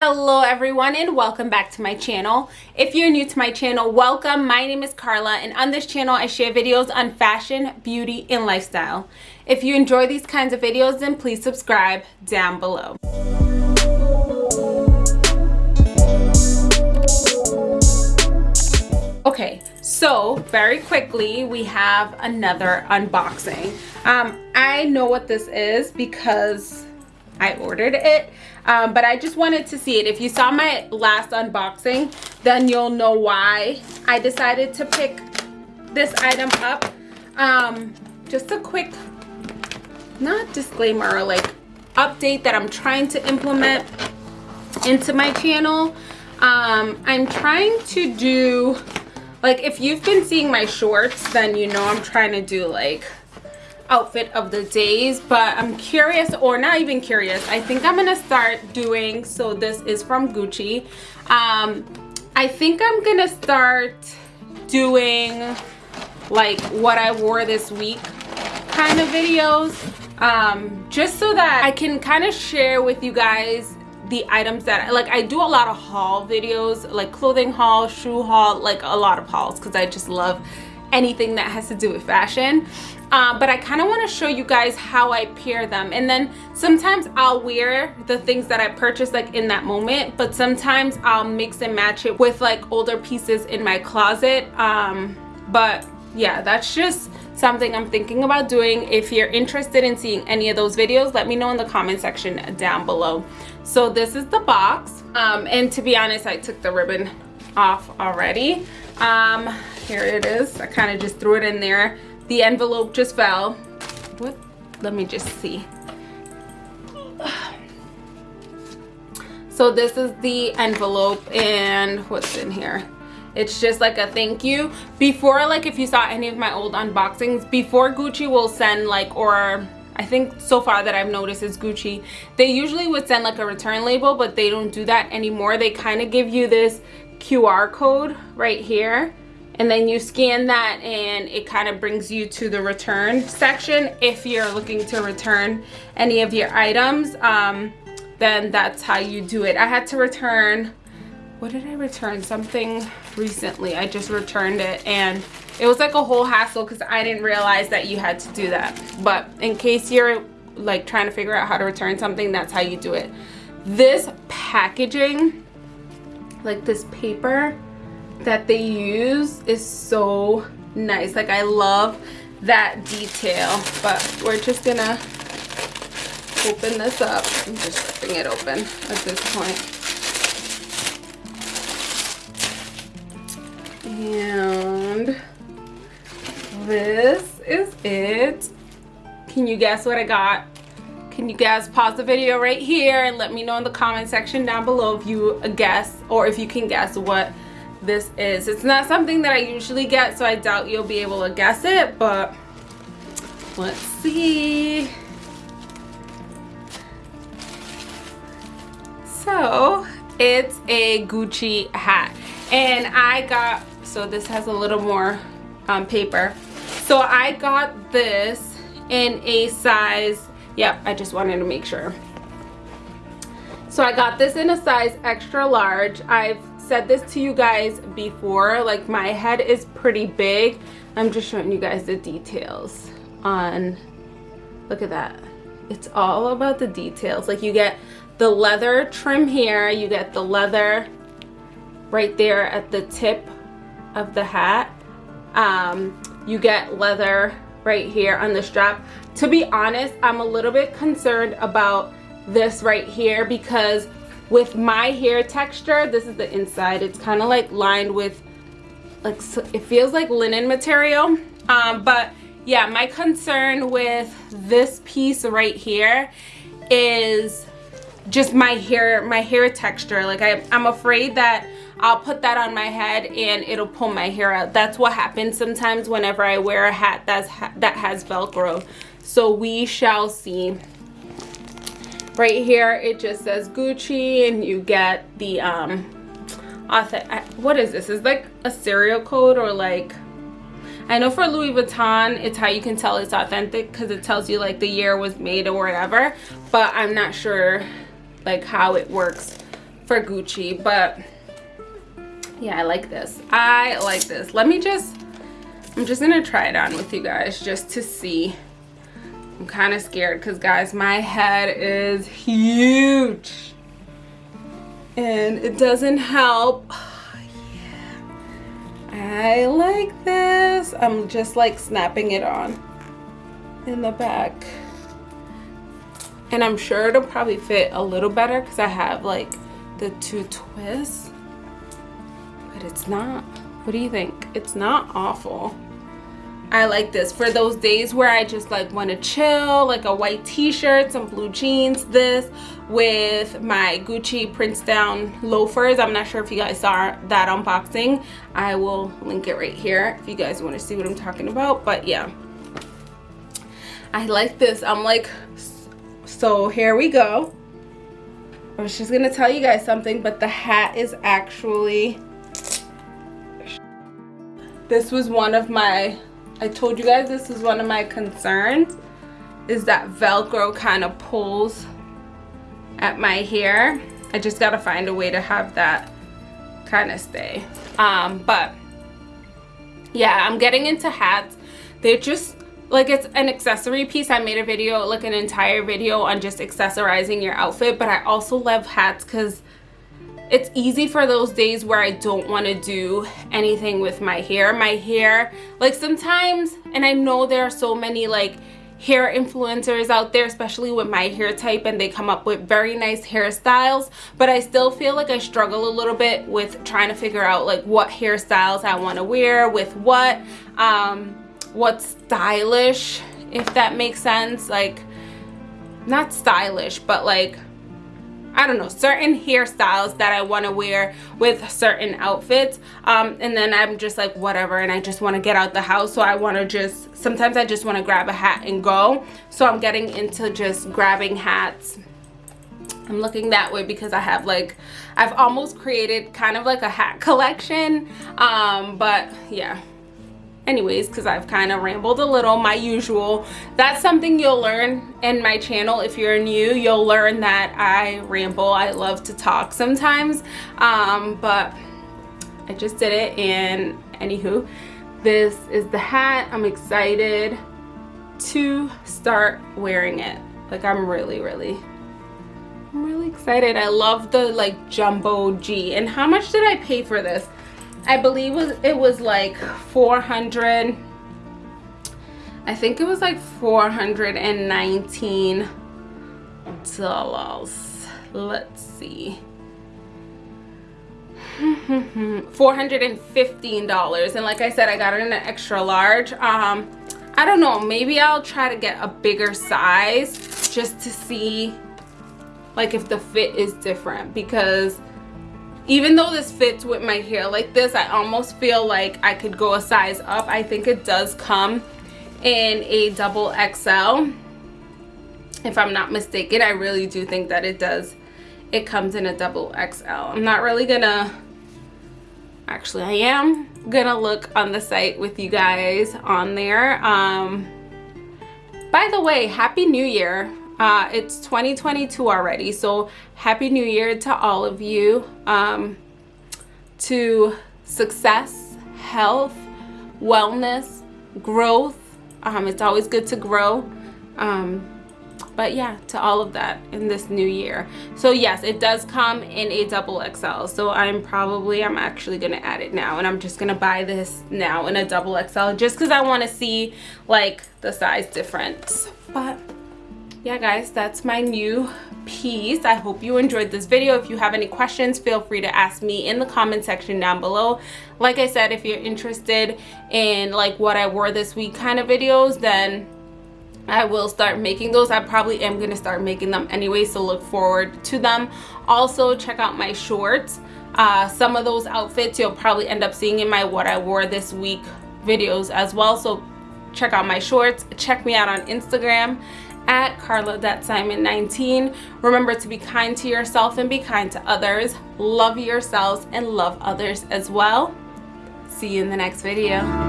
Hello everyone and welcome back to my channel. If you're new to my channel, welcome. My name is Carla and on this channel I share videos on fashion, beauty, and lifestyle. If you enjoy these kinds of videos then please subscribe down below. Okay, so very quickly we have another unboxing. Um, I know what this is because I ordered it um, but I just wanted to see it. If you saw my last unboxing then you'll know why I decided to pick this item up. Um, just a quick not disclaimer like update that I'm trying to implement into my channel. Um, I'm trying to do like if you've been seeing my shorts then you know I'm trying to do like outfit of the days but i'm curious or not even curious i think i'm gonna start doing so this is from gucci. Um i think i'm gonna start doing like what i wore this week kind of videos um just so that i can kind of share with you guys the items that I like i do a lot of haul videos like clothing haul shoe haul like a lot of hauls because i just love anything that has to do with fashion. Uh, but I kind of want to show you guys how I pair them. And then sometimes I'll wear the things that I purchased like in that moment but sometimes I'll mix and match it with like older pieces in my closet. Um, but yeah that's just something I'm thinking about doing. If you're interested in seeing any of those videos let me know in the comment section down below. So this is the box. Um, and to be honest I took the ribbon off already. Um, here it is. I kind of just threw it in there. The envelope just fell. What? Let me just see. So this is the envelope and what's in here? It's just like a thank you. Before like if you saw any of my old unboxings before gucci will send like or I think so far that I've noticed is Gucci. They usually would send like a return label, but they don't do that anymore. They kind of give you this QR code right here and then you scan that and it kind of brings you to the return section. If you're looking to return any of your items um, then that's how you do it. I had to return what did i return? Something recently. I just returned it and it was like a whole hassle because i didn't realize that you had to do that. But in case you're like trying to figure out how to return something that's how you do it. This packaging like this paper that they use is so nice. Like i love that detail but we're just gonna open this up i'm just ripping it open at this point. And this is it. Can you guess what i got? Can you guys pause the video right here and let me know in the comment section down below if you guess or if you can guess what this is. It's not something that I usually get, so I doubt you'll be able to guess it, but let's see. So it's a Gucci hat and I got, so this has a little more um, paper. So I got this in a size, yep, I just wanted to make sure. So I got this in a size extra large. I've said this to you guys before like my head is pretty big. I'm just showing you guys the details on look at that. It's all about the details. Like you get the leather trim here you get the leather right there at the tip of the hat. Um, you get leather right here on the strap. To be honest i'm a little bit concerned about this right here because with my hair texture this is the inside. It's kind of like lined with like it feels like linen material. Um, but yeah my concern with this piece right here is just my hair my hair texture. Like I, i'm afraid that i'll put that on my head and it'll pull my hair out. That's what happens sometimes whenever i wear a hat that's that has velcro. So we shall see right here it just says gucci and you get the um what is this is like a serial code or like I know for Louis Vuitton, it's how you can tell it's authentic because it tells you like the year was made or whatever. But I'm not sure like how it works for Gucci, but yeah, I like this. I like this. Let me just, I'm just gonna try it on with you guys just to see. I'm kind of scared because guys, my head is huge. And it doesn't help. Yeah. I like this. I'm just like snapping it on in the back. And I'm sure it'll probably fit a little better because I have like the two twists. But it's not. What do you think? It's not awful. I like this. For those days where I just like want to chill like a white t-shirt some blue jeans this with my Gucci Princetown loafers. I'm not sure if you guys saw that unboxing. I will link it right here if you guys want to see what I'm talking about but yeah. I like this. I'm like so here we go. I was just gonna tell you guys something but the hat is actually this was one of my I told you guys this is one of my concerns is that Velcro kind of pulls at my hair. I just got to find a way to have that kind of stay. Um, but yeah, I'm getting into hats. They're just like it's an accessory piece. I made a video, like an entire video on just accessorizing your outfit. But I also love hats because it's easy for those days where I don't want to do anything with my hair. My hair, like sometimes, and I know there are so many like hair influencers out there, especially with my hair type, and they come up with very nice hairstyles, but I still feel like I struggle a little bit with trying to figure out like what hairstyles I want to wear with what, um, what's stylish, if that makes sense. Like, not stylish, but like I don't know, certain hairstyles that I want to wear with certain outfits. Um, and then I'm just like, whatever. And I just want to get out the house. So I want to just, sometimes I just want to grab a hat and go. So I'm getting into just grabbing hats. I'm looking that way because I have like, I've almost created kind of like a hat collection. Um, but yeah, anyways because I've kind of rambled a little my usual. That's something you'll learn in my channel if you're new. You'll learn that I ramble I love to talk sometimes. Um, but I just did it and anywho this is the hat. I'm excited to start wearing it. Like I'm really really I'm really excited. I love the like jumbo G. And how much did I pay for this I believe it was like 400 I think it was like 419 dollars. Let's see. $415 and like I said I got it in an extra large. Um I don't know maybe I'll try to get a bigger size just to see like if the fit is different because even though this fits with my hair like this I almost feel like I could go a size up. I think it does come in a double XL if I'm not mistaken. I really do think that it does. It comes in a double XL I'm not really gonna actually I am gonna look on the site with you guys on there. Um by the way happy new year uh, it's 2022 already, so Happy New Year to all of you. Um, to success, health, wellness, growth. Um, it's always good to grow. Um, but yeah to all of that in this new year so yes it does come in a double XL so I'm probably I'm actually gonna add it now and I'm just gonna buy this now in a double XL just because I want to see like the size difference but yeah guys that's my new piece i hope you enjoyed this video if you have any questions feel free to ask me in the comment section down below like i said if you're interested in like what i wore this week kind of videos then I will start making those. I probably am going to start making them anyway, so look forward to them. Also, check out my shorts. Uh, some of those outfits you'll probably end up seeing in my what I wore this week videos as well. So check out my shorts. Check me out on Instagram at carla.simon19. Remember to be kind to yourself and be kind to others. Love yourselves and love others as well. See you in the next video.